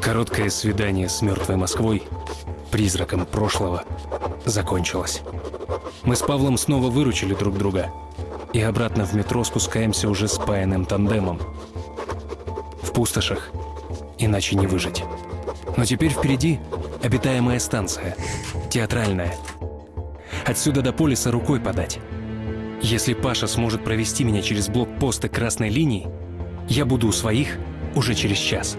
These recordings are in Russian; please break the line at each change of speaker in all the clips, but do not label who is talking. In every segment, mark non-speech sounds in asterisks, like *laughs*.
Короткое свидание с мертвой Москвой, призраком прошлого, закончилось. Мы с Павлом снова выручили друг друга. И обратно в метро спускаемся уже спаянным тандемом. В пустошах иначе не выжить. Но теперь впереди обитаемая станция, театральная. Отсюда до полиса рукой подать. Если Паша сможет провести меня через блокпосты красной линии, я буду у своих уже через час.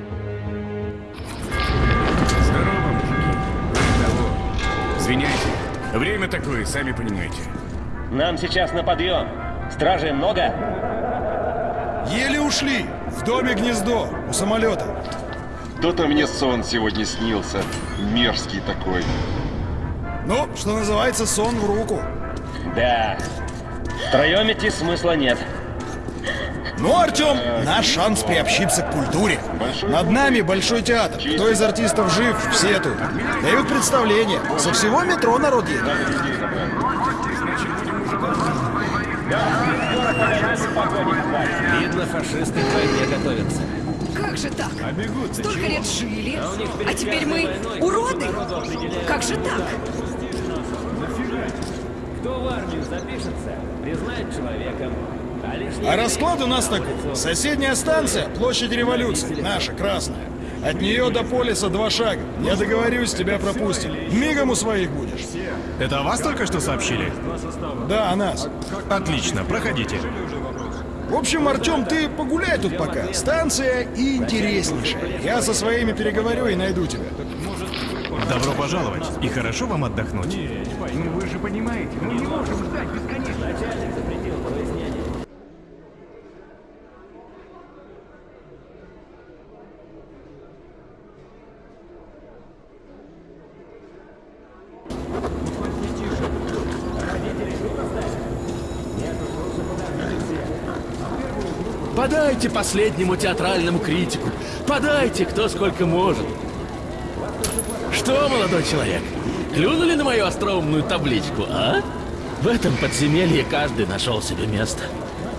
Извиняйте. Время такое, сами понимаете.
Нам сейчас на подъем. Стражей много?
Еле ушли. В доме гнездо, у самолета.
То-то мне сон сегодня снился. Мерзкий такой.
Ну, что называется, сон в руку.
Да. Втроем идти смысла нет.
Ну, Артем, наш шанс приобщиться к культуре. Над нами Большой театр. Кто из артистов жив, все тут. Дают представление. Со всего метро народ едет.
Видно, фашисты к войне готовятся.
Как же так? Столько лет жили, а теперь мы уроды? Как же так?
Кто в армию запишется, признает человеком. А
расклад у нас такой. Соседняя станция, площадь революции, наша, красная. От нее до полиса два шага. Я договорюсь, тебя пропустим. Мигом у своих будешь.
Это о вас только что сообщили?
Да, о нас.
Отлично, проходите.
В общем, Артем, ты погуляй тут пока. Станция интереснейшая. Я со своими переговорю и найду тебя.
Добро пожаловать. И хорошо вам отдохнуть.
Ну вы же понимаете, мы не можем ждать бесконечно.
Подайте последнему театральному критику. Подайте, кто сколько может. Что, молодой человек, клюнули на мою остроумную табличку, а? В этом подземелье каждый нашел себе место.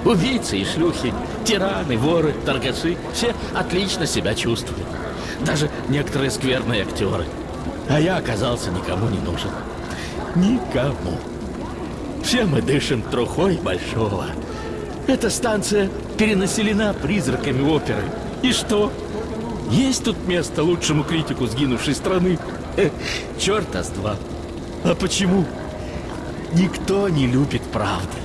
Убийцы и шлюхи, тираны, воры, торгаши — все отлично себя чувствуют. Даже некоторые скверные актеры. А я оказался никому не нужен. Никому. Все мы дышим трухой большого. Эта станция перенаселена призраками оперы. И что? Есть тут место лучшему критику сгинувшей страны? Э, черта с два. А почему? Никто не любит правды.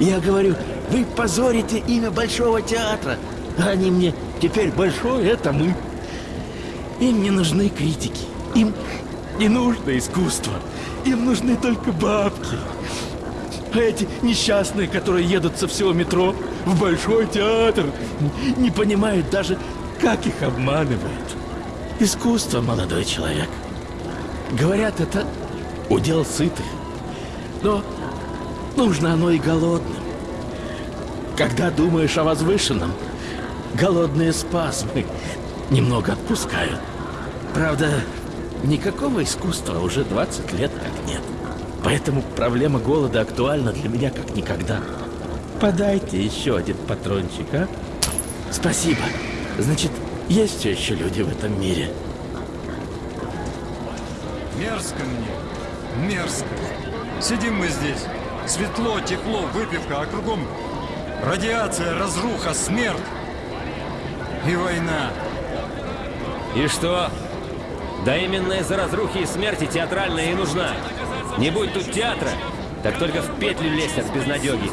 Я говорю, вы позорите имя Большого театра. А они мне, теперь Большой — это мы. Им не нужны критики. Им не нужно искусство. Им нужны только бабки. А эти несчастные, которые едут со всего метро в Большой театр, не понимают даже, как их обманывают. Искусство, молодой человек. Говорят, это удел сытых. Но нужно оно и голодным. Когда думаешь о возвышенном, голодные спазмы немного отпускают. Правда, никакого искусства уже 20 лет как нет. Поэтому проблема голода актуальна для меня как никогда. Подайте еще один патрончик, а? Спасибо. Значит, есть все еще люди в этом мире.
Мерзко мне. Мерзко. Сидим мы здесь. Светло, тепло, выпивка, а кругом радиация, разруха, смерть. И война.
И что? Да именно из-за разрухи и смерти театральная и нужна. Не будь тут театра, так только в петлю лезть от безнадеги.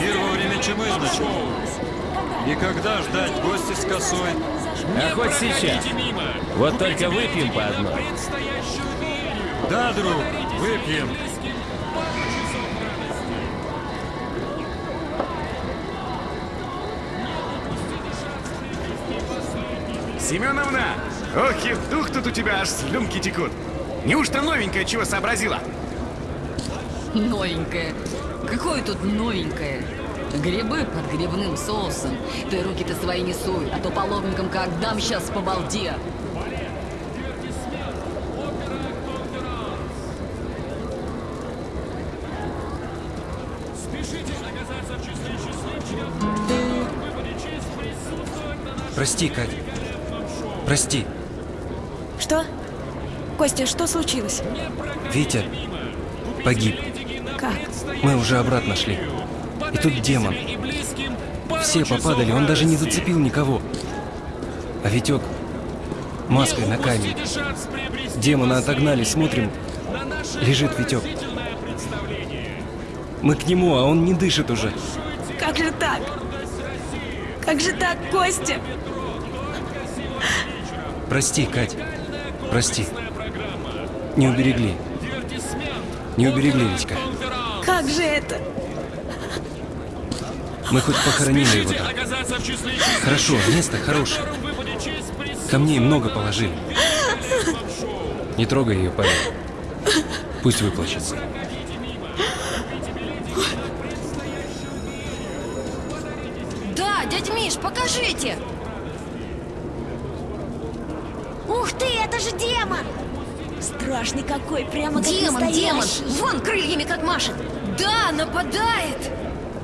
Первое время чумы, значит. И когда ждать гости с косой?
А хоть сейчас. Вот только выпьем по одной.
Да, друг, выпьем.
Семеновна! Ох, и дух тут у тебя аж слюнки текут. Неужто новенькое чего сообразила?
Новенькое. Какое тут новенькое? Грибы под грибным соусом. Ты руки-то свои не суй, а то по лобникам как дам сейчас по балде.
Прости, Кать.
Прости,
Что? Костя, что случилось?
Витя погиб. Мы уже обратно шли. И тут демон. Все попадали, он даже не зацепил никого. А Витек маской на камень. Демона отогнали, смотрим. Лежит Витек. Мы к нему, а он не дышит уже.
Как же так? Как же так, Костя?
Прости, Кать. Прости. Не уберегли. Не уберегли, Витька.
Как же это?
Мы хоть похоронили его там. Хорошо, место хорошее. Камней много положили. Не трогай ее, парень. Пусть выплачется.
Да, дядь Миш, покажите!
Ух ты, это же демон! Страшный какой, прямо как
Демон, демон!
настоящий.
Вон крыльями как машет! Да, нападает!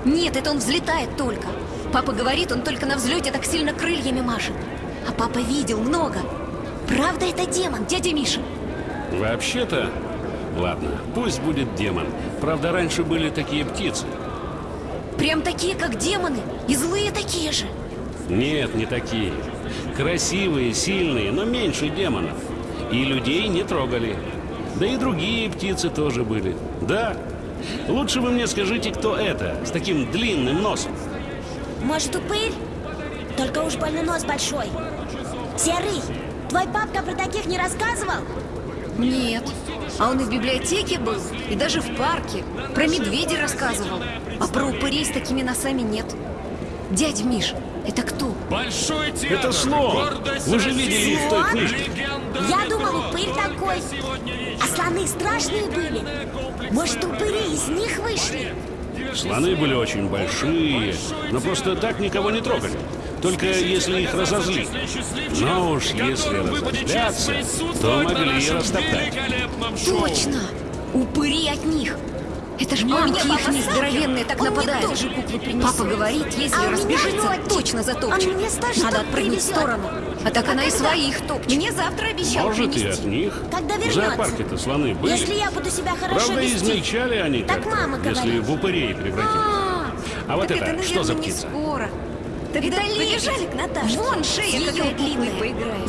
Нет, это он взлетает только. Папа говорит, он только на взлете так сильно крыльями машет. А папа видел много. Правда, это демон, дядя Миша?
Вообще-то... Ладно, пусть будет демон. Правда, раньше были такие птицы.
Прям такие, как демоны. И злые такие же.
Нет, не такие. Красивые, сильные, но меньше демонов. И людей не трогали. Да и другие птицы тоже были. Да. Лучше вы мне скажите, кто это, с таким длинным носом.
Может, упырь? Только уж больно нос большой. Серый, твой папка про таких не рассказывал?
Нет. А он и в библиотеке был, и даже в парке. Про медведей рассказывал. А про упырей с такими носами нет. Дядь Миш, это кто?
Большой
Это слон. Вы же видели их в той книжке.
Я думал, упырь такой. А слоны страшные были. Может, упыри из них вышли?
Слоны были очень большие, но просто так никого не трогали. Только если их разозлить. Но уж если разозлятся, то могли и растоптать.
Точно! Упыри от них. Это ж мамки их здоровенные так
Он мне
нападают.
тоже куклу принесет.
Папа говорит, если
А
разбежится, точно затопчет.
Штук
Надо отпрыгнуть в сторону. А так
А
она и своих топчет. Мне завтра обещал
Может, и
принести.
от них.
Когда
В
вернется.
зоопарке-то слоны были.
Если я буду себя хорошо
Правда,
вести.
измельчали они
Так
как-то,
мама
если
говорит.
в упырей превратились.
А,
А вот
так
это,
это,
что за птица?
скоро. Тогда
Это
к Наташе. Вон шея
С
какая длинная.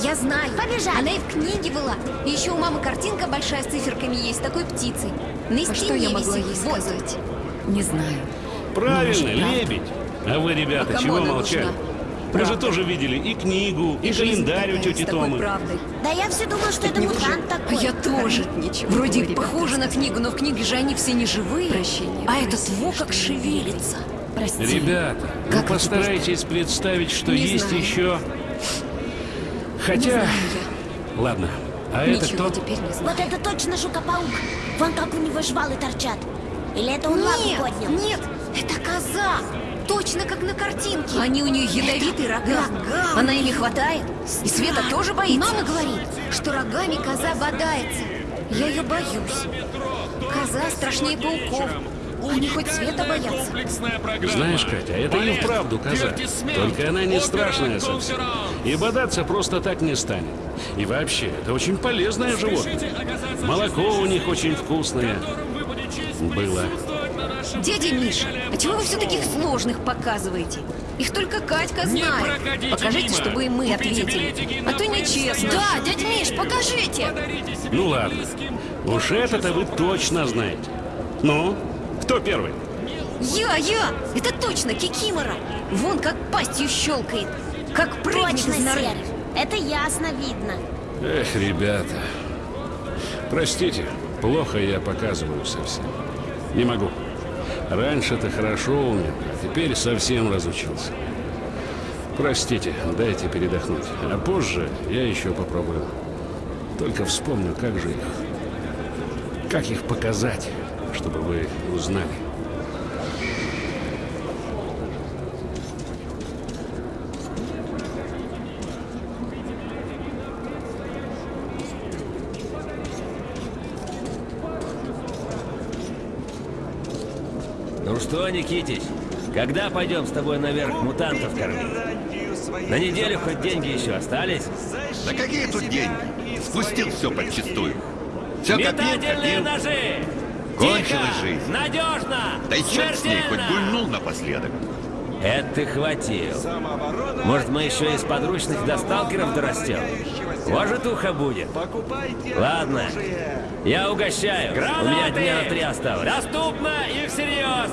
Я знаю.
Побежали.
Она и в книге была. И еще у мамы картинка большая с циферками есть, с такой птицей. На
А что я могла ей
Вот.
сказать? Не знаю.
Правильно, лебедь. А вы, ребята,
А
чего молчали?
нужна?
Вы же
Правда.
тоже видели и книгу, и,
жизнь
календарь у тети Томы.
правдой.
Да я все думал, что это
Не
мутант
уже.
такой.
А я тоже.
Ничего,
Вроде
ребята,
похоже на книгу, но в книге же они все не живые.
Прощения
а этот
проси,
во как шевелится.
Прости.
Ребята,
Как это
постарайтесь представить, что
Не
есть
знаю.
еще... Хотя...
знаю
Ладно, а
я.
это
Ничего
кто?
теперь не знаю.
Вот это точно жука-паук. Вон как у него жвалы торчат. Или это он лапу
Нет,
поднял?
нет, это коза. Точно как на картинке. Они у нее ядовитые рога.
рога
Она ими хватает. И Света
Страшно.
тоже боится. Мама говорит, что рогами коза бодается. Я ее боюсь. Коза страшнее пауков. Они хоть Света боятся.
Знаешь, Катя, это и вправду коза. Только она не страшная совсем. И бодаться просто так не станет. И вообще, это очень полезное животное. Молоко у них очень вкусное. Было.
Дядя Миша, а чего вы все таких сложных показываете? Их только Катька знает. Покажите, чтобы и мы ответили. А то нечестно. Да, дядя Миш, покажите.
Ну ладно. Уж это-то вы точно знаете. Ну, кто первый?
Я, я! Это точно Кикимора! Вон как пастью щелкает. Как прыгнет
Точно,
из норы.
Серый. Это ясно видно.
Эх, ребята. Простите, плохо я показываю совсем. Не могу. Раньше-то хорошо умел, а теперь совсем разучился. Простите, дайте передохнуть. А позже я еще попробую. Только вспомню, как же их... Как их показать, чтобы вы узнали.
Ну что, Никитич, когда пойдем с тобой наверх мутантов кормить? На неделю хоть деньги еще остались?
Да какие тут деньги? Спустил все подчистую. Все копил,
Метательные
копил.
ножи!
Кончилась
Тихо!
жизнь.
Надежно!
Да и черт с ней, хоть гульнул напоследок.
Это ты хватил. Может, мы еще из подручных до сталкеров дорастем? Вожитуха будет. Ладно, я угощаю. У меня дня на три осталось. Доступно и всерьез.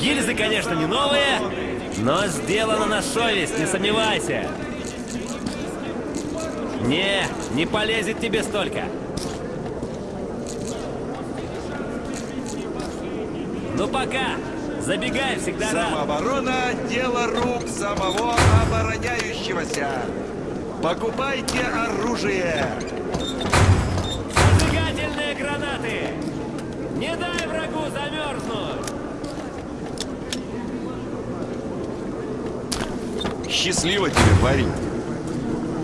Гильзы, конечно, не новые, но сделано на совесть, не сомневайся. Не, не полезет тебе столько. Ну пока. Забегай, всегда.
Самооборона – дело рук самого обороняющегося. Покупайте оружие.
Зажигательные гранаты. Не дай врагу замерзнуть.
Счастливо тебе, парень.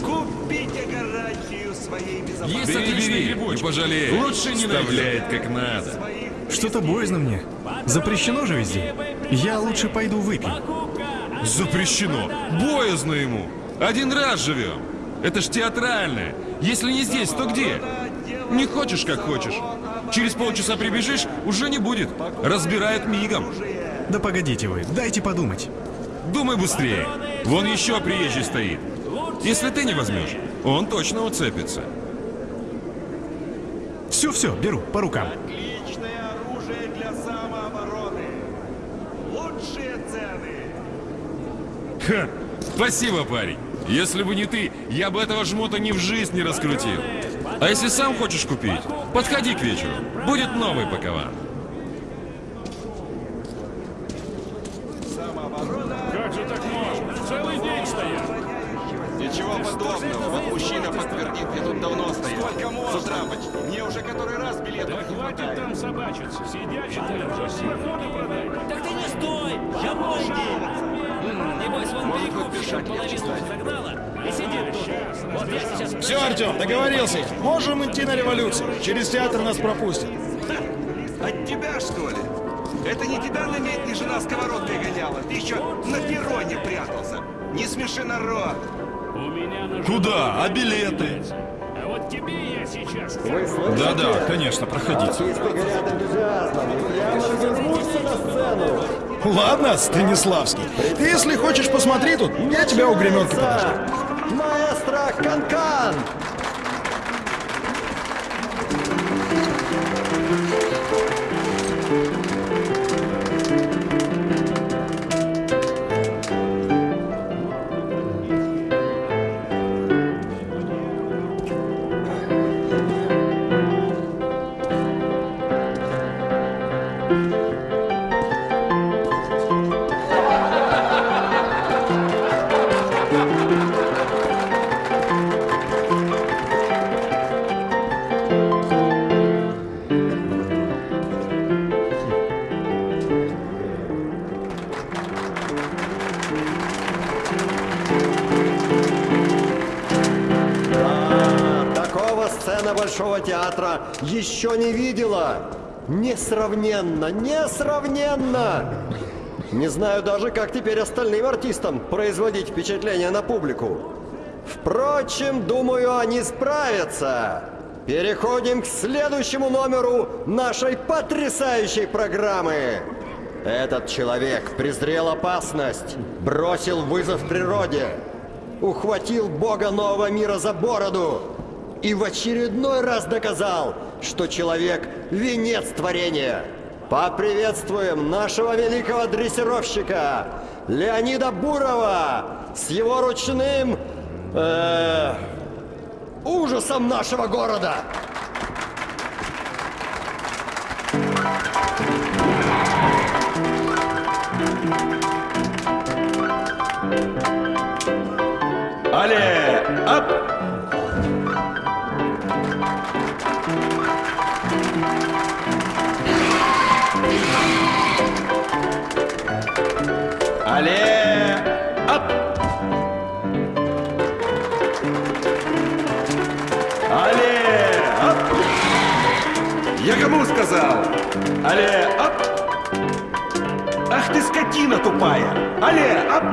Купите гарантию своей безопасности.
Есть отличный грибочек.
не пожалеешь.
Лучше не
Вставляет как надо.
Что-то боязно мне. Запрещено же везде. Я лучше пойду выпью.
Запрещено. Боязно ему. Один раз живем. Это ж театральное. Если не здесь, то где? Не хочешь, как хочешь. Через полчаса прибежишь, уже не будет. Разбирает мигом.
Да погодите вы, дайте подумать.
Думай быстрее. Вон еще приезжий стоит. Если ты не возьмешь, он точно уцепится.
Все-все, беру, по рукам.
Отличное оружие для самообороны. Лучшие цены.
Ха! Спасибо, парень. Если бы не ты, я бы этого жмота ни в жизнь не раскрутил. А если сам хочешь купить, подходи к вечеру. Будет новый пакован.
Как же так можно? Целый день стоят.
Ничего подобного. Вот мужчина подтвердит, я тут давно стоял. С утра. Который раз билет
Да хватит там собачиться. Сидят, считают, что проходы продать.
Так ты не стой! Я помню! Небось, вон перекупщик
хоть
половину загнала и сидит тут. Вот я сейчас...
Все, Артем, договорился. Можем идти на революцию. Через театр нас пропустят.
От тебя, что ли? Это не тебя на медне жена сковородкой гоняла. Ты еще на перроне прятался. Не смеши народ.
У меня на
Куда? А билеты? Да-да, конечно, проходите.
Ладно, Станиславский. Если хочешь, посмотри тут. Я тебя у гременки подожду.
Маэстро Канкан! Да, сцена Большого театра еще не видела. Несравненно, несравненно! Не знаю даже, как теперь остальным артистам производить впечатление на публику. Впрочем, думаю, они справятся. Переходим к следующему номеру нашей потрясающей программы. Этот человек презрел опасность, бросил вызов природе, ухватил бога нового мира за бороду и в очередной раз доказал, что человек – венец творения. Поприветствуем нашего великого дрессировщика Леонида Бурова с его ручным э, ужасом нашего города.
Сказал? Але, оп! Ах ты скотина тупая! Але, оп!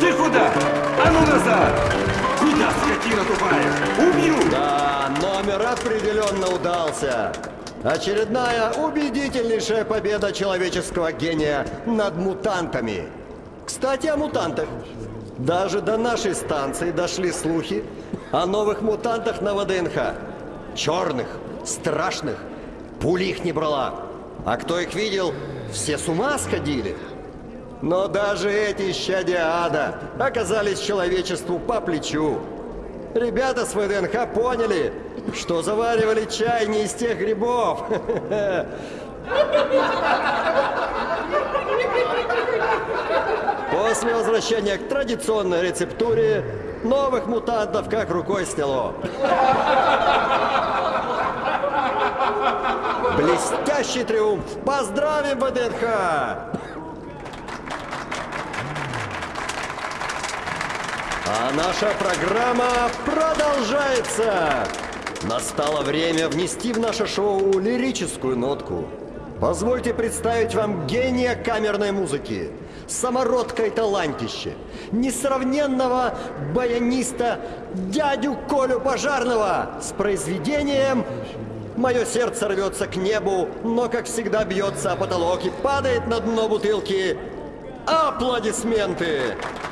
Ты куда? А ну назад! Куда, скотина тупая? Убью!
Да, номер определенно удался. Очередная убедительнейшая победа человеческого гения над мутантами. Кстати, о мутантах. Даже до нашей станции дошли слухи о новых мутантах на ВДНХ. Черных, страшных. Пули их не брала. А кто их видел, все с ума сходили. Но даже эти щадя ада оказались человечеству по плечу. Ребята с ВДНХ поняли, что заваривали чай не из тех грибов. *laughs* После возвращения к традиционной рецептуре новых мутантов как рукой сняло. Блестящий триумф! Поздравим ВДНХ! А наша программа продолжается! Настало время внести в наше шоу лирическую нотку. Позвольте представить вам гения камерной музыки, самородка и талантище, несравненного баяниста дядю Колю Пожарного с произведением «Мое сердце рвется к небу, но, как всегда, бьется о потолок и падает на дно бутылки». Аплодисменты! Спасибо,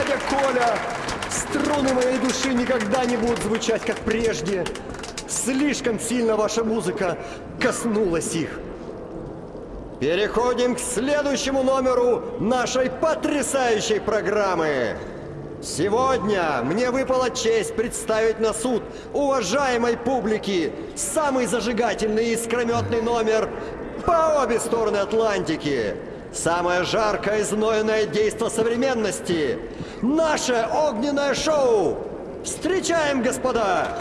дядя Коля! Струны моей души никогда не будут звучать, как прежде. Слишком сильно ваша музыка коснулась их. Переходим к следующему номеру нашей потрясающей программы. Сегодня мне выпала честь представить на суд уважаемой публики самый зажигательный и искрометный номер по обе стороны Атлантики. Самое жаркое и знойное действо современности. Наше огненное шоу. Встречаем, господа!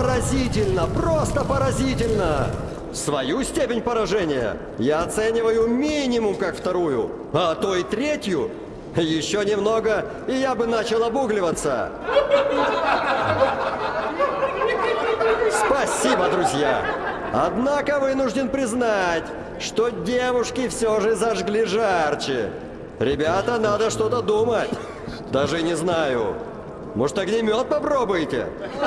Поразительно, просто поразительно! Свою степень поражения я оцениваю минимум как вторую, а то и третью. Еще немного, и я бы начал обугливаться. Спасибо, друзья! Однако вынужден признать, что девушки все же зажгли жарче. Ребята, надо что-то думать. Даже не знаю. Может, огнемет попробуете? Ну,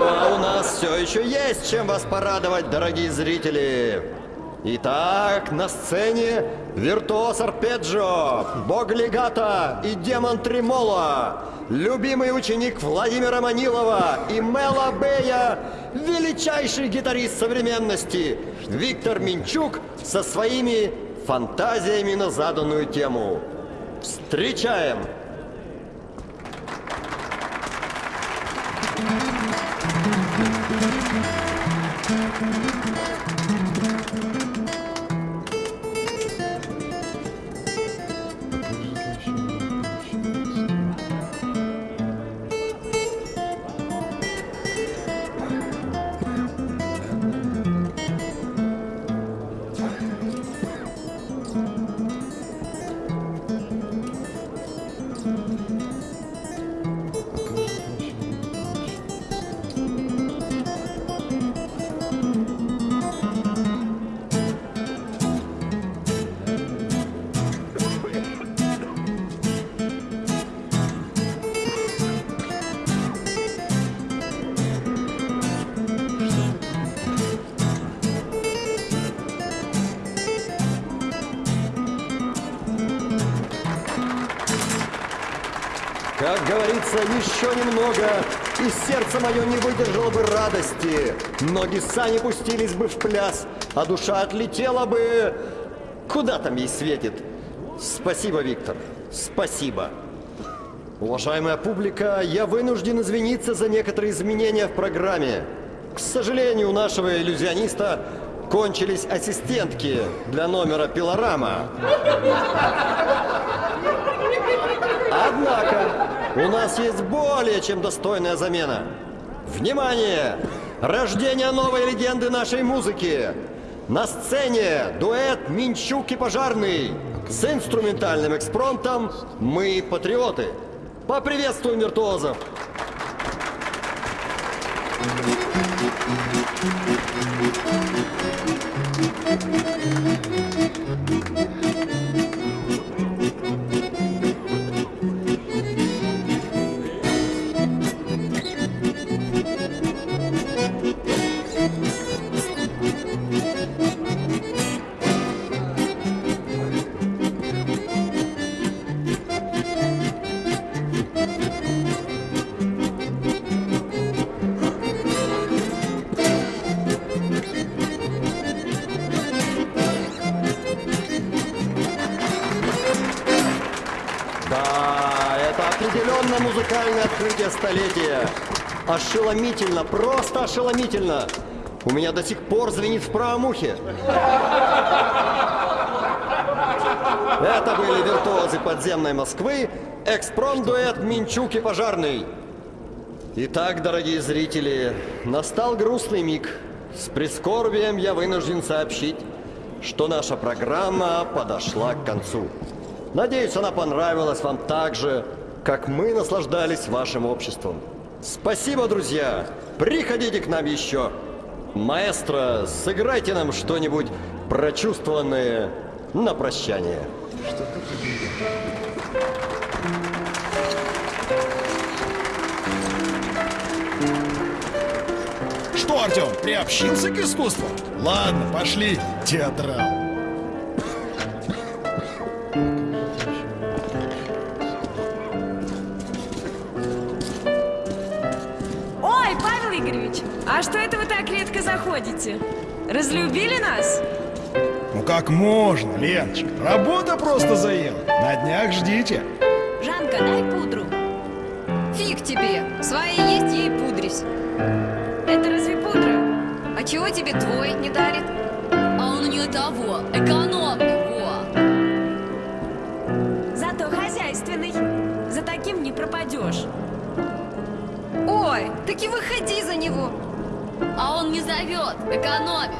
а у нас все еще есть чем вас порадовать, дорогие зрители. Итак, на сцене виртуоз арпеджио, бог легата и демон тремоло, любимый ученик Владимира Манилова и Мела Бея, величайший гитарист современности Виктор Минчук со своими фантазиями на заданную тему. Встречаем! Сердце мое не выдержало бы радости. Ноги сами пустились бы в пляс, а душа отлетела бы... Куда там ей светит? Спасибо, Виктор, спасибо. Уважаемая публика, я вынужден извиниться за некоторые изменения в программе. К сожалению, у нашего иллюзиониста кончились ассистентки для номера «Пилорама». Однако, у нас есть более чем достойная замена. Внимание! Рождение новой легенды нашей музыки. На сцене дуэт Минчук и Пожарный. С инструментальным экспромтом «Мы патриоты». Поприветствуем виртуозов! Да, Ошеломительно, просто ошеломительно. У меня до сих пор звенит в правом ухе. Это были виртуозы подземной Москвы, экспромт-дуэт Минчук и Пожарный. Итак, дорогие зрители, настал грустный миг. С прискорбием я вынужден сообщить, что наша программа подошла к концу. Надеюсь, она понравилась вам так же, как мы наслаждались вашим обществом. Спасибо, друзья! Приходите к нам еще! Маэстро, сыграйте нам что-нибудь прочувствованное на прощание.
Что, Артем, приобщился к искусству? Ладно, пошли, театрал.
А что это вы так редко заходите? Разлюбили нас?
Ну как можно, Леночка? Работа просто заела. На днях ждите.
Жанка, дай пудру. Фиг тебе. Своя есть, ей пудрись.
Это разве пудра?
А чего тебе твой не дарит?
А он у нее того, экономный, во.
Зато хозяйственный. За таким не пропадешь.
Ой, так и выходи за него.
А он не зовет, экономит.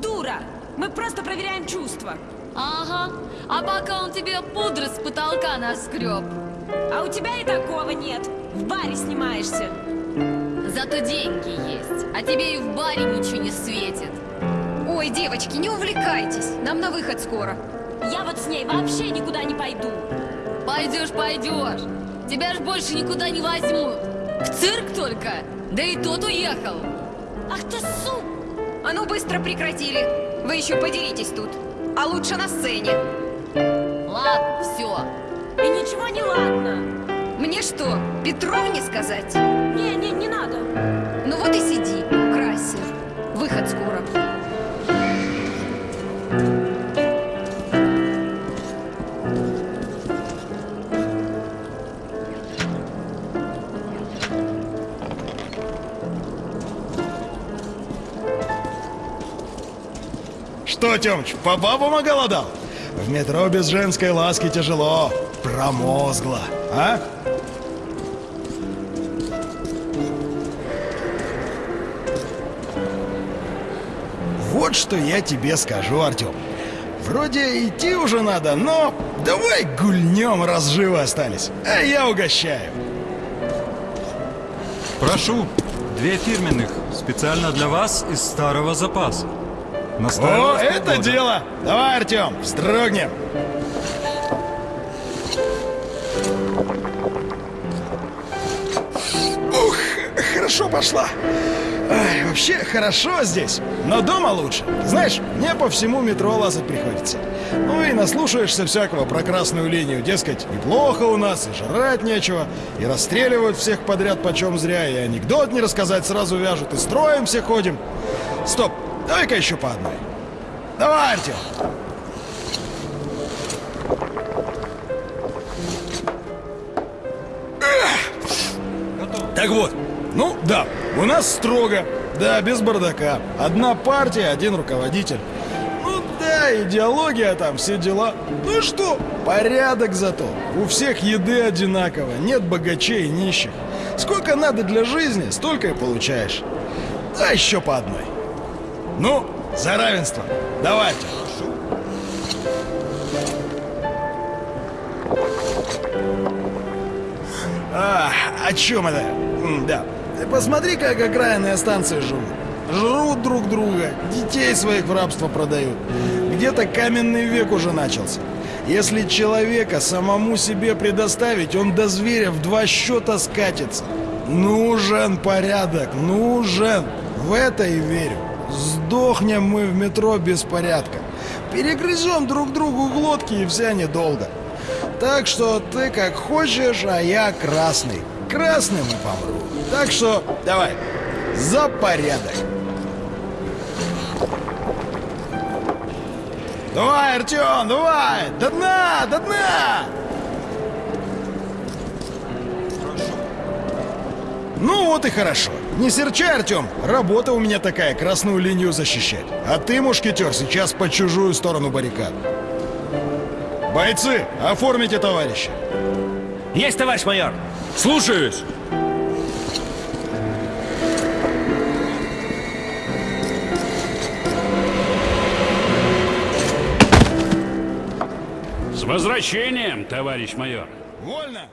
Дура! Мы просто проверяем чувства.
Ага, а пока он тебе пудры с потолка наскреб.
А у тебя и такого нет. В баре снимаешься.
Зато деньги есть, а тебе и в баре ничего не светит.
Ой, девочки, не увлекайтесь. Нам на выход скоро.
Я вот с ней вообще никуда не пойду.
Пойдешь, пойдешь. Тебя ж больше никуда не возьмут. В цирк только. Да и тот уехал.
Ах ты су!
А ну быстро прекратили. Вы еще подеритесь тут. А лучше на сцене.
Ладно, все.
И ничего не ладно.
Мне что, Петровне сказать?
Не, не, не надо.
Ну вот и сиди, красься. Выход скоро.
Что, Тёмыч, по бабам оголодал? В метро без женской ласки тяжело. Промозгло, а? Вот что я тебе скажу, Артём. Вроде идти уже надо, но давай гульнем, раз живы остались. А я угощаю.
Прошу, две фирменных, специально для вас из старого запаса.
О,
Настаивалось
это
полгода.
дело! Давай, Артём, вздрогнем. Ух, хорошо пошла. Ай, вообще хорошо здесь, но дома лучше. Знаешь, мне по всему метро лазать приходится. Ну и наслушаешься всякого про красную линию. Дескать, неплохо у нас, и жрать нечего, и расстреливают всех подряд почем зря, и анекдот не рассказать сразу вяжут, и строим все ходим. Стоп, давай-ка еще по одной. Давай, Артем. Так вот, ну да, у нас строго, да, без бардака. Одна партия, один руководитель. Ну да, идеология там, все дела. Ну что, порядок зато. У всех еды одинаково, нет богачей и нищих. Сколько надо для жизни, столько и получаешь. Да еще по одной. Ну, за равенство. Давайте. А, о чем это? Да. Посмотри, как окраинные станции живут. Жрут друг друга, детей своих в рабство продают. Где-то каменный век уже начался. Если человека самому себе предоставить, он до зверя в два счета скатится. Нужен порядок, нужен. В это и верю. Сдохнем мы в метро без порядка. Перегрызем друг другу глотки и вся недолго. Так что ты как хочешь, а я красный. Красным и помру. Так что давай, за порядок. Давай, Артем, давай! До дна, до дна! Ну вот и хорошо. Не серчай, Артем. Работа у меня такая, красную линию защищать. А ты, мушкетер, сейчас по чужую сторону баррикад. Бойцы, оформите товарища.
Есть, товарищ майор!
Слушаюсь!
С возвращением, товарищ майор!
Вольно!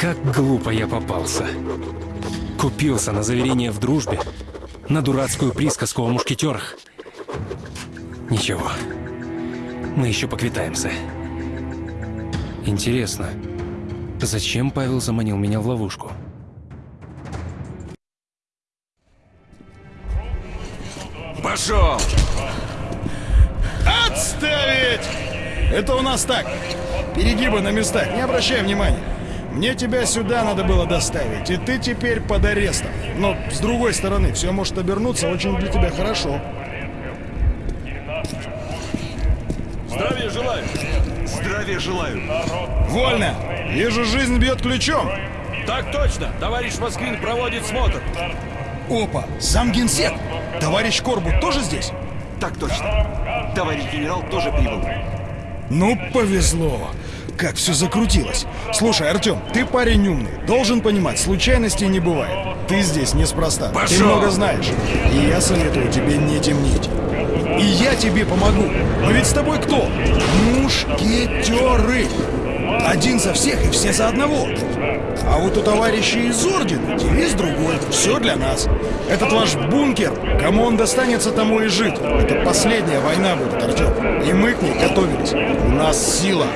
Как глупо я попался. Купился на заверение в дружбе, на дурацкую присказку о мушкетерах. Ничего, мы еще поквитаемся. Интересно, зачем Павел заманил меня в ловушку?
Пошел!
Отставить! Это у нас так. Перегибы на местах, не обращай внимания. Мне тебя сюда надо было доставить, и ты теперь под арестом. Но, с другой стороны, все может обернуться очень для тебя хорошо.
Здравия желаю. Здравия желаю.
Вольно! Вижу, жизнь бьет ключом.
Так точно. Товарищ Москвин проводит смотр.
Опа, сам генсек. Товарищ Корбут тоже здесь?
Так точно. Товарищ генерал тоже прибыл.
Ну, повезло. Как все закрутилось. Слушай, Артем, ты парень умный. Должен понимать, случайностей не бывает. Ты здесь неспроста. Ты
Пошел!
много знаешь. И я советую тебе не темнить. И я тебе помогу. Мы ведь с тобой кто? Мушкетеры. Один за всех и все за одного. А вот у товарищей из Ордена девиз другой. Все для нас. Этот ваш бункер, кому он достанется, тому и жить. Это последняя война будет, Артем. И мы к ней готовились. У нас сила.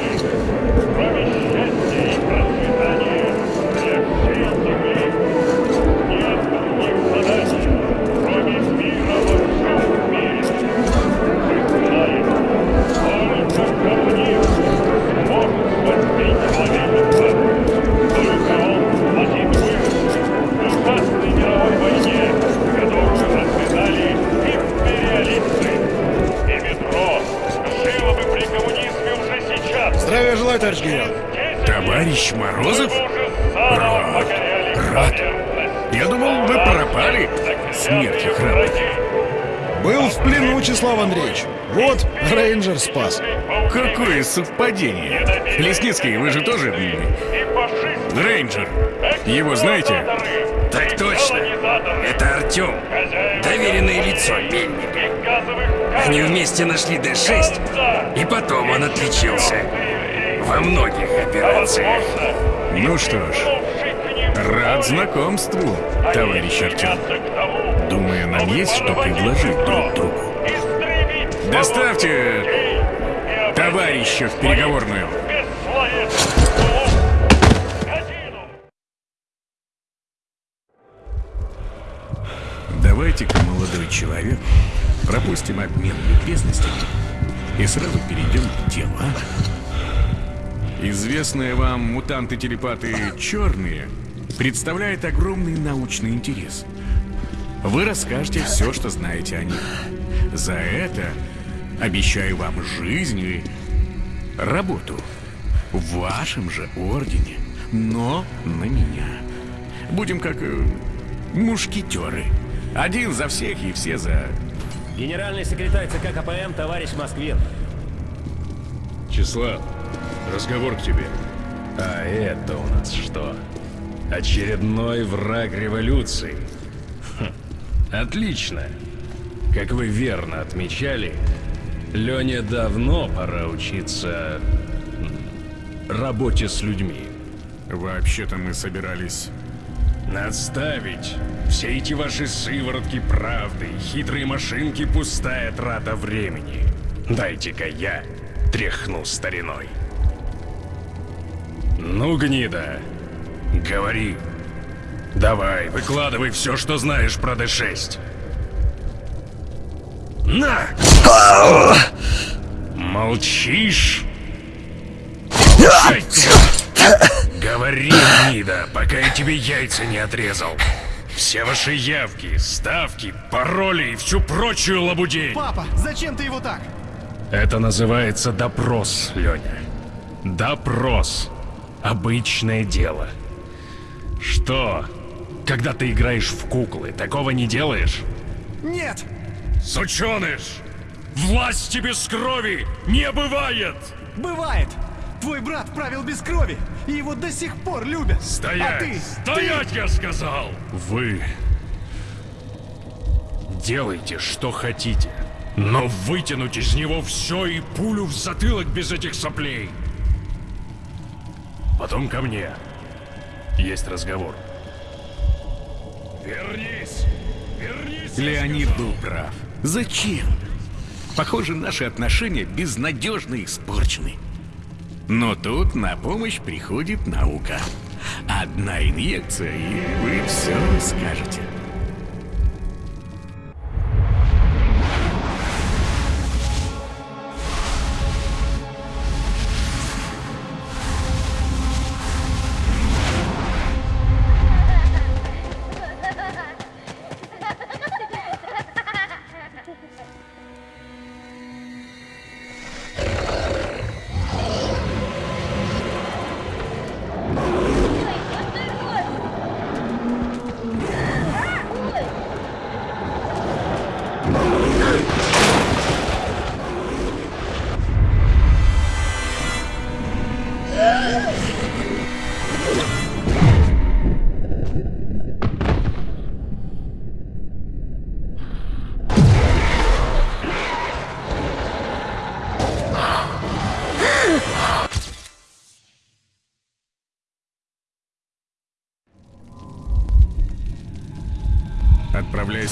Товарищ Морозов? Рад. Рад. Я думал, вы пропали. Смертью храбрый.
Был в плену, Числав Андреевич. Вот, рейнджер спас.
Какое совпадение. Лесницкий, вы же тоже рейнджер. Его знаете?
Так точно. Это Артем. Доверенное лицо Мельника. Они вместе нашли Д-6, и потом он отличился. Во многих операциях.
Ну что ж, рад знакомству, товарищ Артем. Думаю, нам есть что предложить друг другу. Доставьте товарища в переговорную. Давайте-ка, молодой человек, пропустим обмен любезностями и сразу перейдем к делу, а? Известные вам мутанты-телепаты «Черные» представляет огромный научный интерес. Вы расскажете все, что знаете о них. За это обещаю вам жизнь и работу в вашем же ордене, но на меня. Будем как э, мушкетеры. Один за всех и все за...
Генеральный секретарь ЦК КПМ, товарищ Москвин.
Числав, разговор к тебе.
А это у нас что? Очередной враг революции. Хм, Отлично. Как вы верно отмечали, Лене давно пора учиться работе с людьми.
Вообще-то мы собирались...
Отставить все эти ваши сыворотки правды, хитрые машинки, пустая трата времени. Дайте-ка я тряхну стариной. Ну, гнида, говори. Давай, выкладывай все, что знаешь про Д6. На! Молчишь? Говори, гнида, пока я тебе яйца не отрезал. Все ваши явки, ставки, пароли и всю прочую лабудень.
Папа, зачем ты его так?
Это называется допрос, Леня. Допрос. Обычное дело. Что? Когда ты играешь в куклы, такого не делаешь?
Нет!
Сученыш! Власти без крови не бывает!
Бывает! Твой брат правил без крови, и его до сих пор любят.
Стоять!
А ты?
Стоять,
ты...
я сказал! Вы... Делайте, что хотите. Но вытянуть из него все и пулю в затылок без этих соплей. Потом ко мне. Есть разговор.
Вернись! Вернись! Леонид был прав. Зачем? Похоже, наши отношения безнадежно испорчены. Но тут на помощь приходит наука. Одна инъекция, и вы все скажете.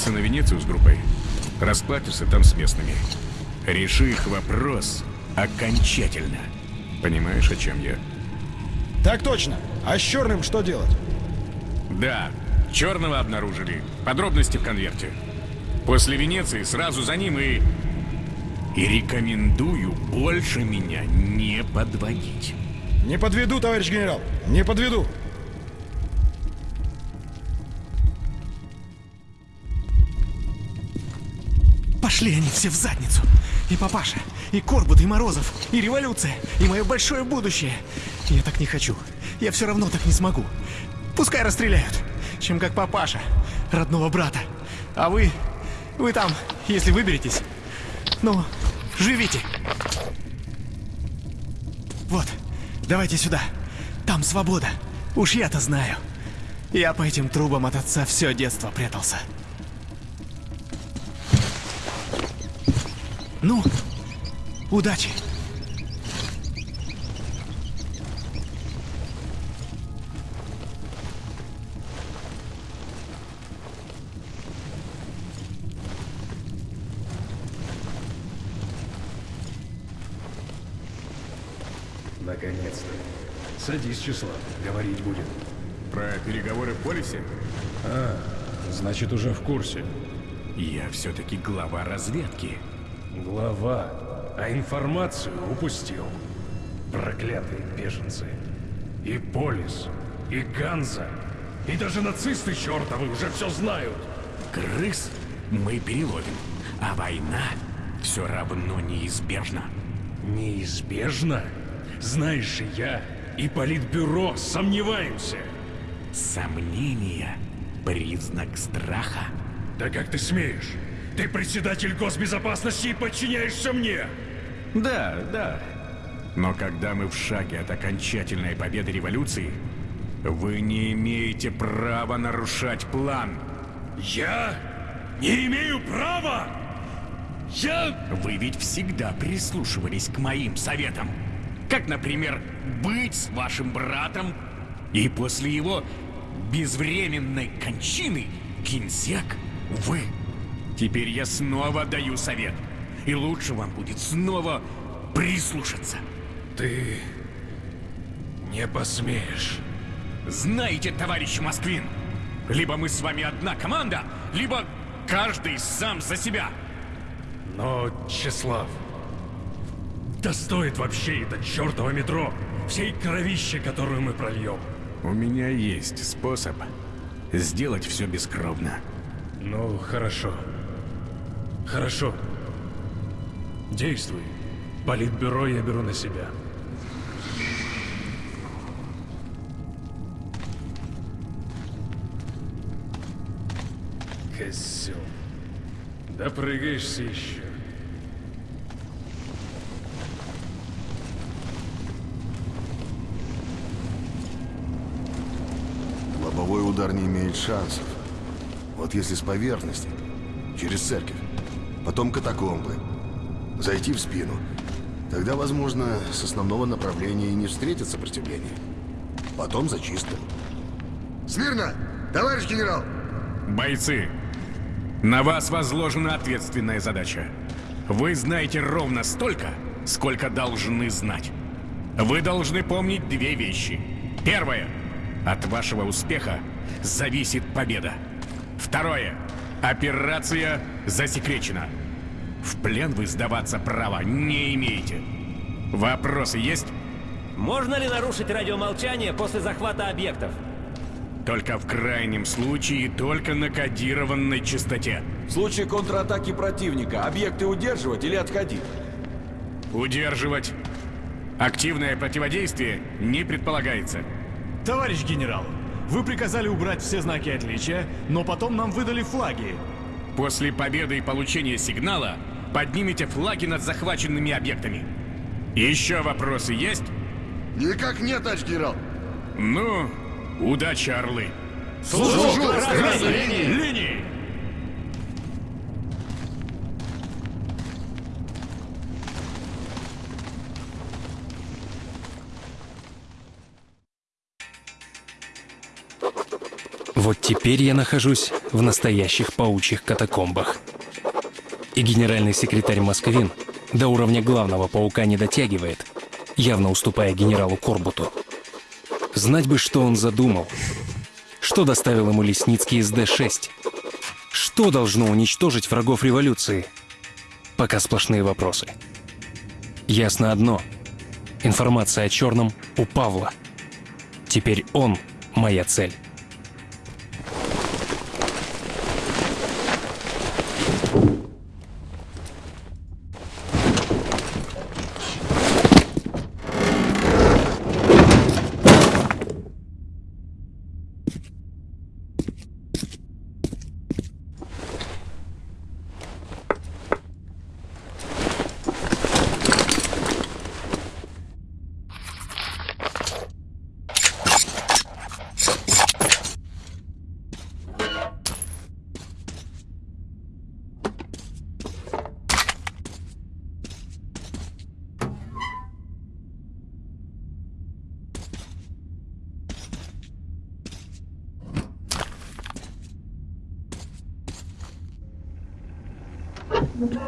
Отправляйся на Венецию с группой. Расплатишься там с местными. Реши их вопрос окончательно. Понимаешь, о чем я?
Так точно. А с черным что делать?
Да, черного обнаружили. Подробности в конверте. После Венеции сразу за ним и... И рекомендую больше меня не подводить.
Не подведу, товарищ генерал. Не подведу.
Пошли они все в задницу. И папаша, и Корбут, и Морозов, и революция, и мое большое будущее. Я так не хочу. Я все равно так не смогу. Пускай расстреляют, чем как папаша, родного брата. А вы, вы там, если выберетесь, ну, живите. Вот, давайте сюда. Там свобода. Уж я-то знаю. Я по этим трубам от отца все детство прятался. Ну, удачи.
Наконец-то. Садись, Числав, говорить будем.
Про переговоры в полисе?
А, значит, уже в курсе.
Я все-таки глава разведки.
Глава, а информацию упустил. Проклятые беженцы. И Полис, и Ганза, и даже нацисты чертовы уже все знают.
Крыс мы переловим, а война все равно неизбежна.
Неизбежно? Знаешь, и я, и Политбюро сомневаемся.
Сомнение — признак страха.
Да как ты смеешь? Ты председатель госбезопасности и подчиняешься мне!
Да, да. Но когда мы в шаге от окончательной победы революции, вы не имеете права нарушать план.
Я не имею права? Я...
Вы ведь всегда прислушивались к моим советам. Как, например, быть с вашим братом и после его безвременной кончины генсек вы. Теперь я снова даю совет. И лучше вам будет снова прислушаться.
Ты не посмеешь.
Знаете, товарищ Москвин, либо мы с вами одна команда, либо каждый сам за себя.
Но, Чеслав, да стоит вообще это чертово метро, всей кровище, которую мы прольем.
У меня есть способ сделать все бескровно.
Ну, хорошо. Хорошо. Действуй. Политбюро я беру на себя. Козел. Допрыгаешься еще.
Лобовой удар не имеет шансов. Вот если с поверхности, через церковь, потом катакомбы, зайти в спину, тогда, возможно, с основного направления и не встретит сопротивления. Потом зачистка.
Смирно! Товарищ генерал!
Бойцы, на вас возложена ответственная задача. Вы знаете ровно столько, сколько должны знать. Вы должны помнить две вещи. Первое. От вашего успеха зависит победа. Второе. Операция засекречена. В плен вы сдаваться права не имеете. Вопросы есть?
Можно ли нарушить радиомолчание после захвата объектов?
Только в крайнем случае, только на кодированной частоте.
В случае контратаки противника, объекты удерживать или отходить?
Удерживать. Активное противодействие не предполагается.
Товарищ генерал, вы приказали убрать все знаки отличия, но потом нам выдали флаги.
После победы и получения сигнала поднимите флаги над захваченными объектами. Еще вопросы есть?
Никак нет, товарищ генерал.
Ну, удачи, орлы.
Служу! Служу!
Красной линии! Линии!
Вот теперь я нахожусь в настоящих паучьих катакомбах. И генеральный секретарь Москвин до уровня главного паука не дотягивает, явно уступая генералу Корбуту. Знать бы, что он задумал. Что доставил ему Лесницкий из Д-6? Что должно уничтожить врагов революции? Пока сплошные вопросы. Ясно одно. Информация о черном у Павла. Теперь он моя цель.
Что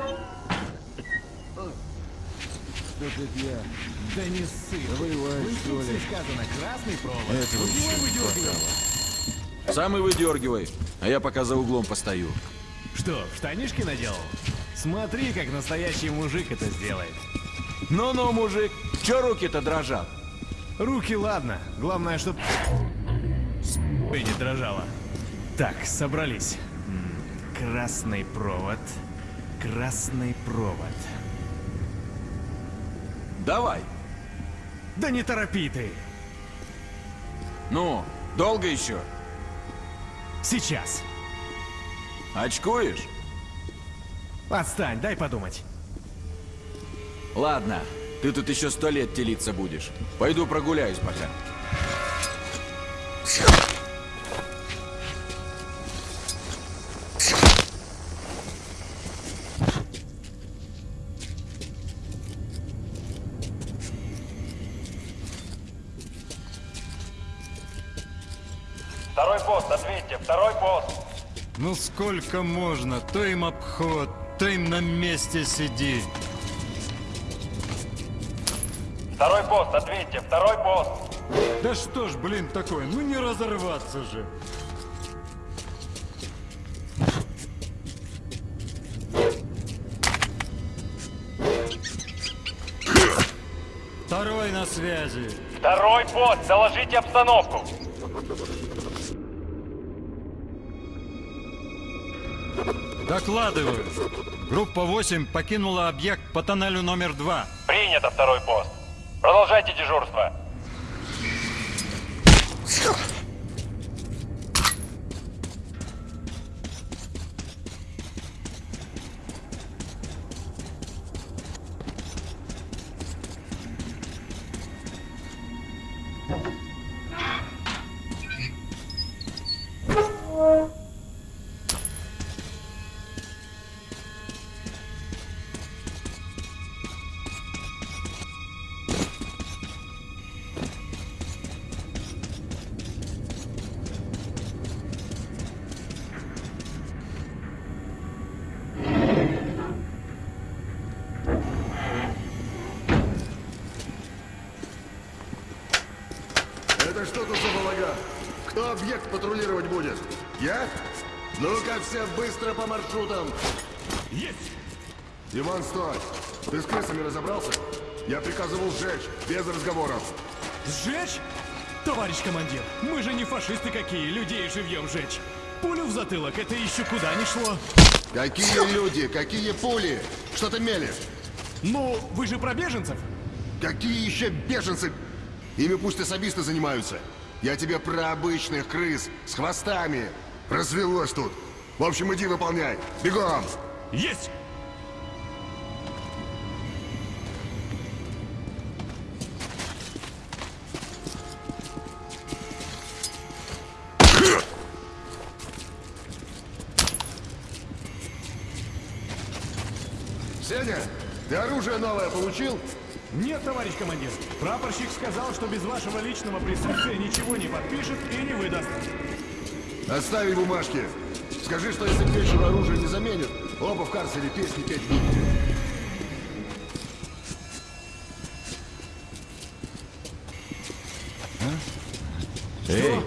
тут я? Да не ссы. Воевать, что ли? сказано, красный провод.
Это
Вот
вообще
выдергивай.
Сам и выдергивай, а я пока за углом постою.
Что, штанишки наделал? Смотри, как настоящий мужик это сделает. Ну-ну, мужик, чё руки-то дрожат? Руки ладно, главное, чтоб не дрожала. Так, собрались. Красный провод. Красный провод.
Давай.
Да не торопи ты.
Ну, долго еще?
Сейчас.
Очкуешь?
Отстань, дай подумать.
Ладно, ты тут еще сто лет телиться будешь. Пойду прогуляюсь пока.
Ну сколько можно? То им обход, то им на месте сиди.
Второй пост, ответьте, второй пост.
Да что ж, блин, такое, ну не разорваться же. Второй на связи.
Второй пост, доложите обстановку.
Докладываю. Группа 8 покинула объект по тоннелю номер 2.
Принято, второй пост. Продолжайте дежурство.
Что тут за балаган? Кто объект патрулировать будет? Я? Ну-ка все быстро по маршрутам. Есть! Иван, стой! Ты с крысами разобрался? Я приказывал сжечь, без разговоров.
Сжечь? Товарищ командир, мы же не фашисты какие, людей живьем жечь. Пулю в затылок, это еще куда не шло.
Какие люди? Какие пули? Что ты мелешь?
Ну, вы же про беженцев?
Какие еще беженцы? Ими пусть особисты занимаются. Я тебе про обычных крыс с хвостами. Развелось тут. В общем, иди выполняй. Бегом!
Есть!
Сеня, ты оружие новое получил?
Нет, товарищ командир. Прапорщик сказал, что без вашего личного присутствия ничего не подпишет и не выдаст.
Остави бумажки. Скажи, что если к вечеру оружие не заменят, оба в карцере песни петь будете.
Эй,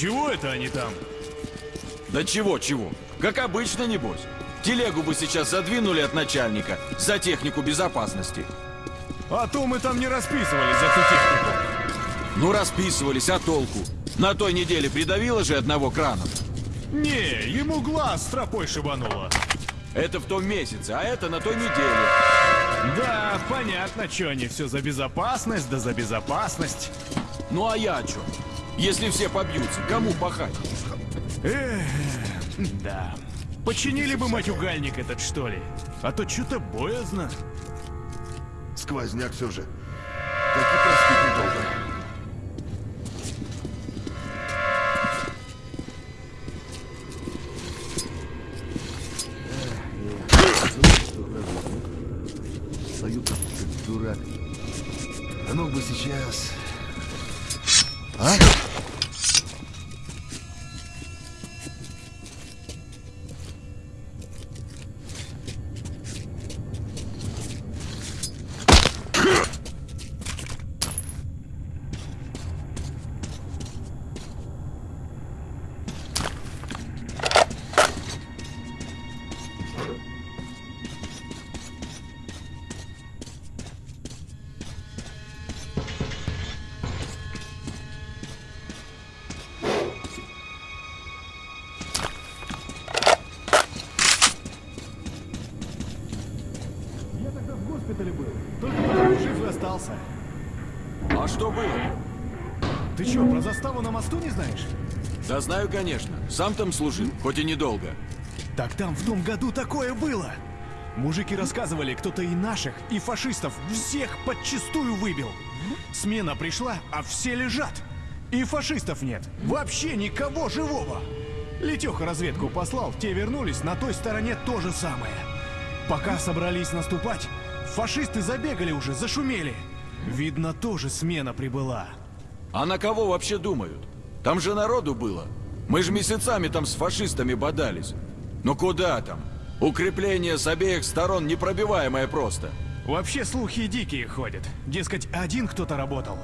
Чего это они там?
Да чего-чего? Как обычно, небось. Телегу бы сейчас задвинули от начальника за технику безопасности.
А то мы там не расписывались за ту технику.
Ну, расписывались, а толку? На той неделе придавило же одного крана.
Не, ему глаз стропой шибануло.
Это в том месяце, а это на той неделе.
Да, понятно, что они все за безопасность, да за безопасность.
Ну а я что? Если все побьются, кому пахать?
Эх, да. Починили бы матюгальник этот, что ли? А то что-то боязно.
Сквозняк все же. Так и простить недолго. Стою как дурак. А ну бы сейчас... А?
Знаю, конечно. Сам там служил, хоть и недолго.
Так там в том году такое было. Мужики рассказывали, кто-то и наших, и фашистов всех подчистую выбил. Смена пришла, а все лежат. И фашистов нет. Вообще никого живого. Летеха разведку послал, те вернулись, на той стороне то же самое. Пока собрались наступать, фашисты забегали уже, зашумели. Видно, тоже смена прибыла.
А на кого вообще думают? Там же народу было. Мы же месяцами там с фашистами бодались. Ну куда там? Укрепление с обеих сторон непробиваемое просто.
Вообще слухи дикие ходят. Дескать, один кто-то работал.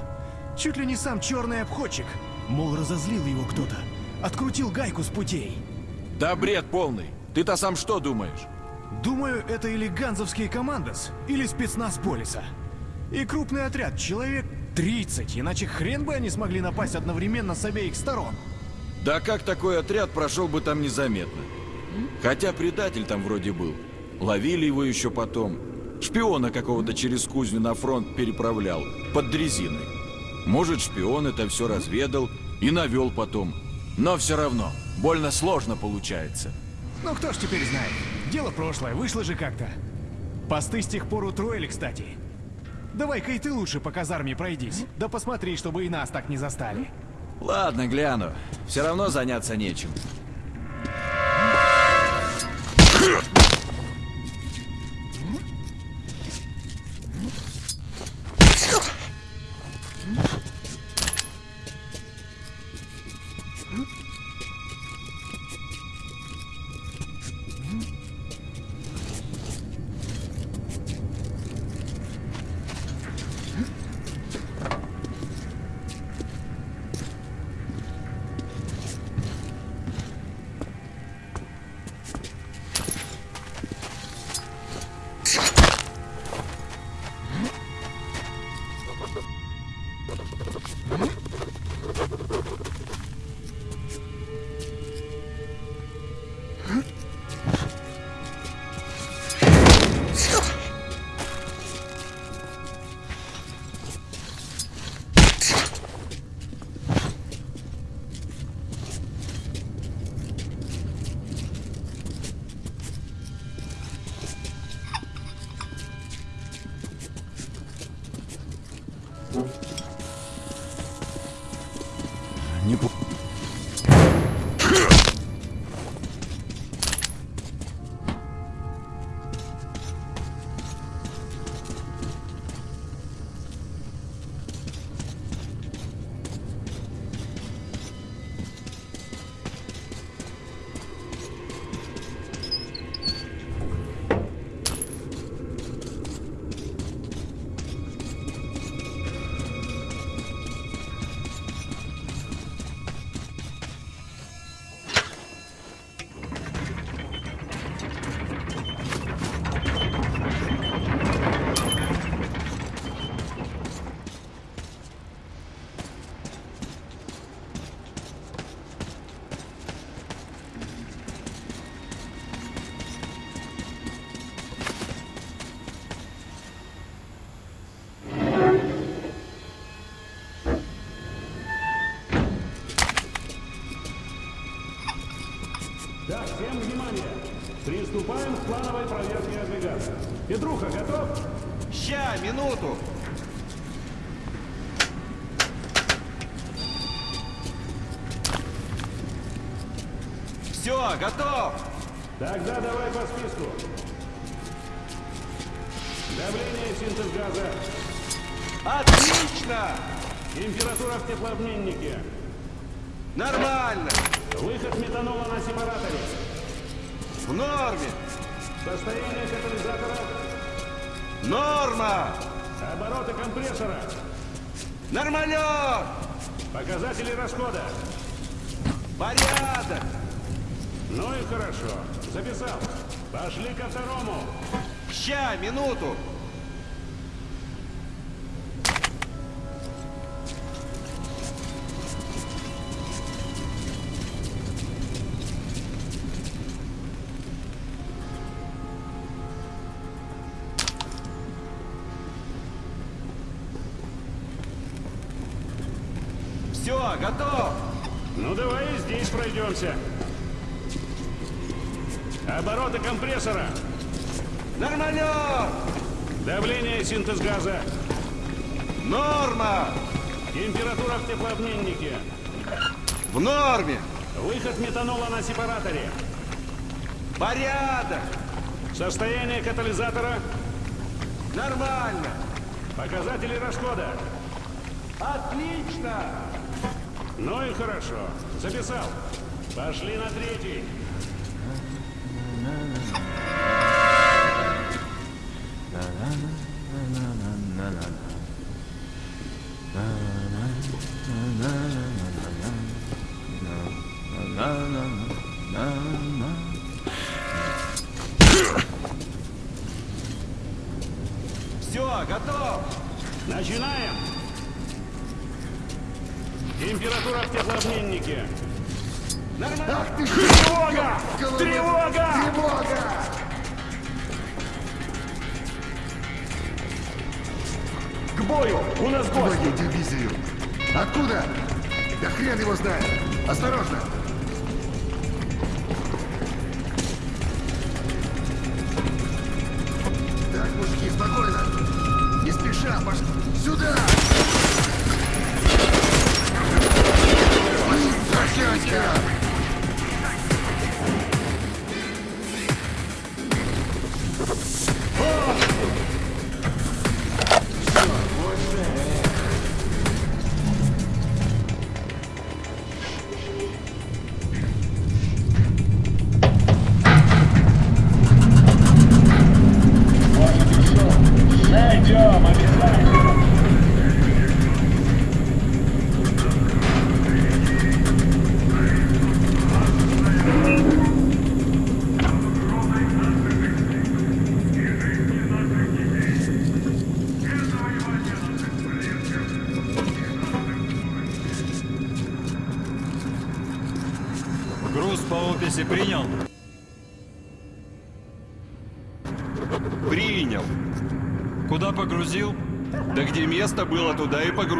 Чуть ли не сам черный обходчик. Мол, разозлил его кто-то. Открутил гайку с путей.
Да бред полный. Ты-то сам что думаешь?
Думаю, это или ганзовские командос, или спецназ полиса. И крупный отряд, человек 30, иначе хрен бы они смогли напасть одновременно с обеих сторон.
Да как такой отряд прошел бы там незаметно? Хотя предатель там вроде был. Ловили его еще потом. Шпиона какого-то через кузню на фронт переправлял, под дрезиной. Может, шпион это все разведал и навел потом. Но все равно, больно сложно получается.
Ну кто ж теперь знает? Дело прошлое, вышло же как-то. Посты с тех пор утроили, кстати. Давай-ка и ты лучше по казарме пройдись. Да посмотри, чтобы и нас так не застали.
Ладно, гляну. Все равно заняться нечем.
Готов. Тогда давай по списку. Давление синтез газа.
Отлично!
Температура в теплообменнике.
Нормально.
Выход метанола на сепараторе.
В норме.
Состояние катализатора.
Норма.
Обороты компрессора.
Нормалек.
Показатели расхода.
Порядок.
Ну и хорошо. Записал. Пошли ко второму.
Ща, минуту. Все, готов.
Ну давай здесь пройдемся. Обороты компрессора.
Нормалек.
Давление синтез газа.
Норма.
Температура в теплообменнике.
В норме.
Выход метанола на сепараторе.
Порядок.
Состояние катализатора.
Нормально.
Показатели расхода.
Отлично.
Ну и хорошо. Записал. Пошли на третий.
Все,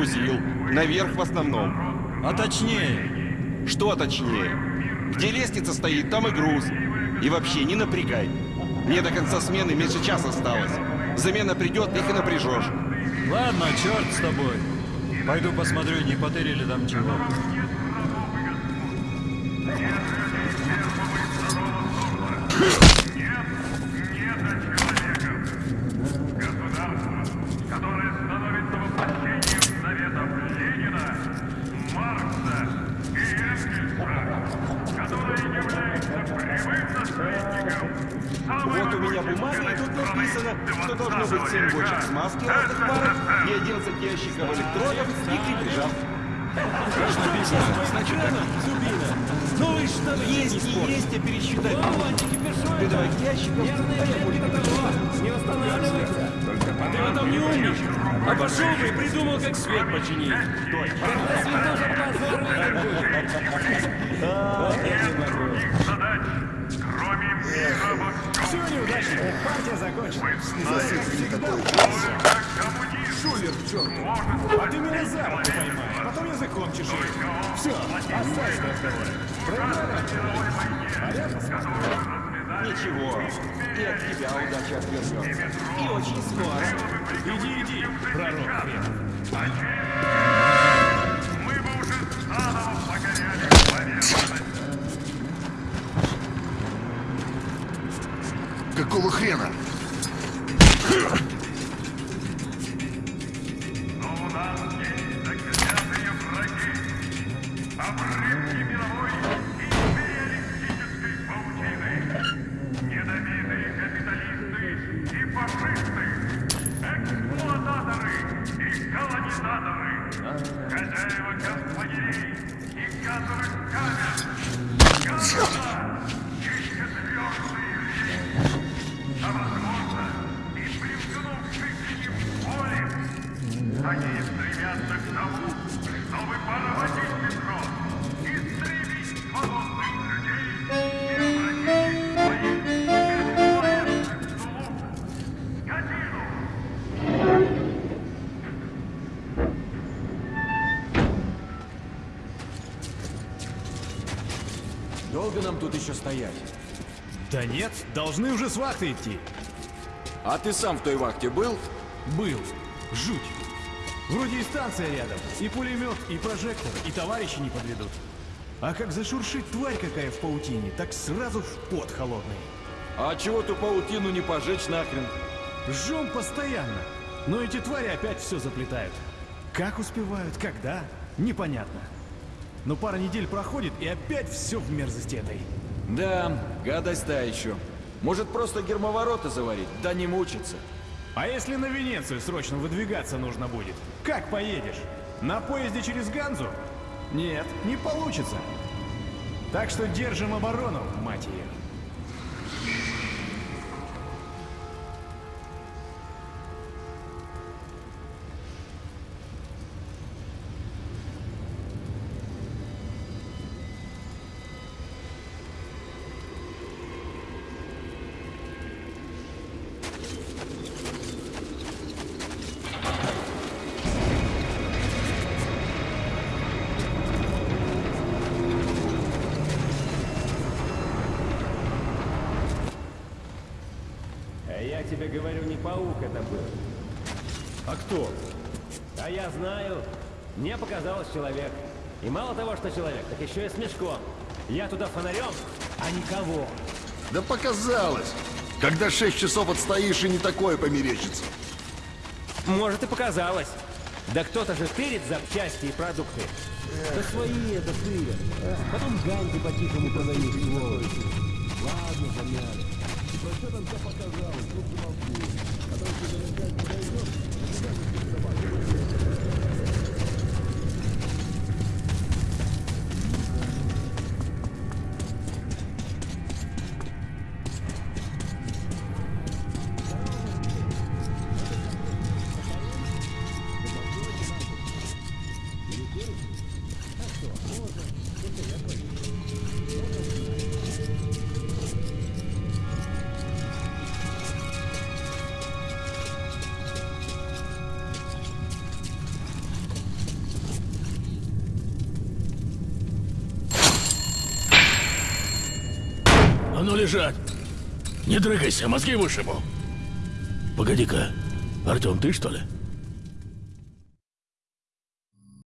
погрузил.
Наверх в основном.
А точнее?
Что точнее? Где лестница стоит, там и груз. И вообще, не напрягай. Мне до конца смены меньше часа осталось. Замена придет, их и напряжешь.
Ладно, черт с тобой. Пойду посмотрю, не потырили там чего.
Ничего, и от тебя удача отвернется. И очень скоро.
Иди, иди, пророк хрен.
Какого хрена?
Еще стоять?
Да нет, должны уже с вахты идти.
А ты сам в той вахте был?
Был. Жуть. Вроде и станция рядом, и пулемет, и прожектор, и товарищи не подведут. А как зашуршит тварь какая в паутине, так сразу в пот холодный.
А чего ту паутину не пожечь нахрен?
Жжем постоянно. Но эти твари опять все заплетают. Как успевают, когда, непонятно. Но пара недель проходит, и опять все в мерзости этой.
Да, гадость та еще. Может просто гермоворота заварить, да не мучиться.
А если на Венецию срочно выдвигаться нужно будет? Как поедешь? На поезде через Ганзу? Нет, не получится. Так что держим оборону, мать ее.
Мне показалось человек. И мало того, что человек, так еще и с мешком. Я туда фонарем, а никого.
Да показалось. Когда шесть часов отстоишь, и не такое померещится.
Может и показалось. Да кто-то же тырит запчасти и продукты. Да свои это тырят. Потом ганьки по-тихому продают, сволочи. Ладно, замяли. Про что там все показалось? Ну, помолчи. А то если опять подойдешь,
Лежать! Не дрыгайся, мозги вышибу! Погоди-ка, Артем, ты что ли?